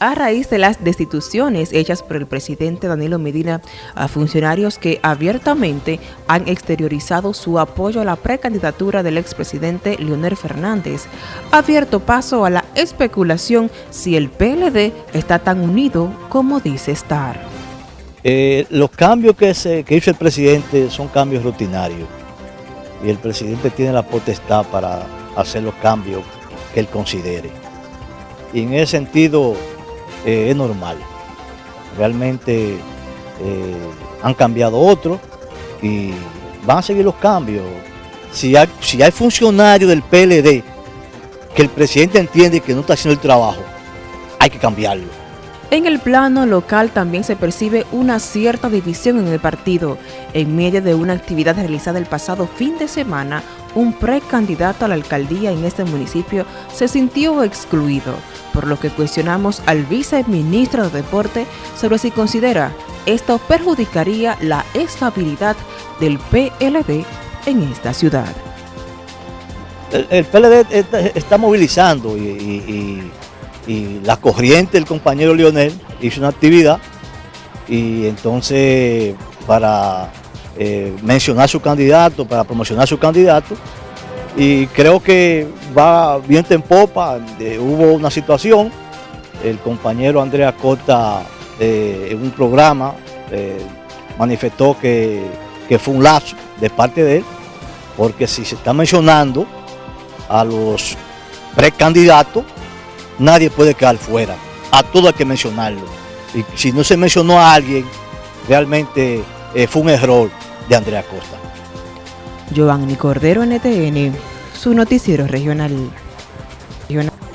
a raíz de las destituciones hechas por el presidente Danilo Medina a funcionarios que abiertamente han exteriorizado su apoyo a la precandidatura del expresidente Leonel Fernández, ha abierto paso a la especulación si el PLD está tan unido como dice estar. Eh, los cambios que, que hizo el presidente son cambios rutinarios y el presidente tiene la potestad para hacer los cambios que él considere. Y en ese sentido, eh, es normal. Realmente eh, han cambiado otros y van a seguir los cambios. Si hay, si hay funcionarios del PLD que el presidente entiende que no está haciendo el trabajo, hay que cambiarlo. En el plano local también se percibe una cierta división en el partido. En medio de una actividad realizada el pasado fin de semana, un precandidato a la alcaldía en este municipio se sintió excluido, por lo que cuestionamos al viceministro de Deporte sobre si considera esto perjudicaría la estabilidad del PLD en esta ciudad. El, PLD está, movilizando y y la corriente del compañero Lionel hizo una actividad y entonces para eh, mencionar su candidato, para promocionar su candidato y creo que va bien en popa, hubo una situación, el compañero Andrea Cota eh, en un programa eh, manifestó que, que fue un lazo de parte de él, porque si se está mencionando a los precandidatos, nadie puede quedar fuera. A todo hay que mencionarlo. Y si no se mencionó a alguien, realmente eh, fue un error de Andrea Costa. Giovanni Cordero, NTN, su noticiero regional. regional.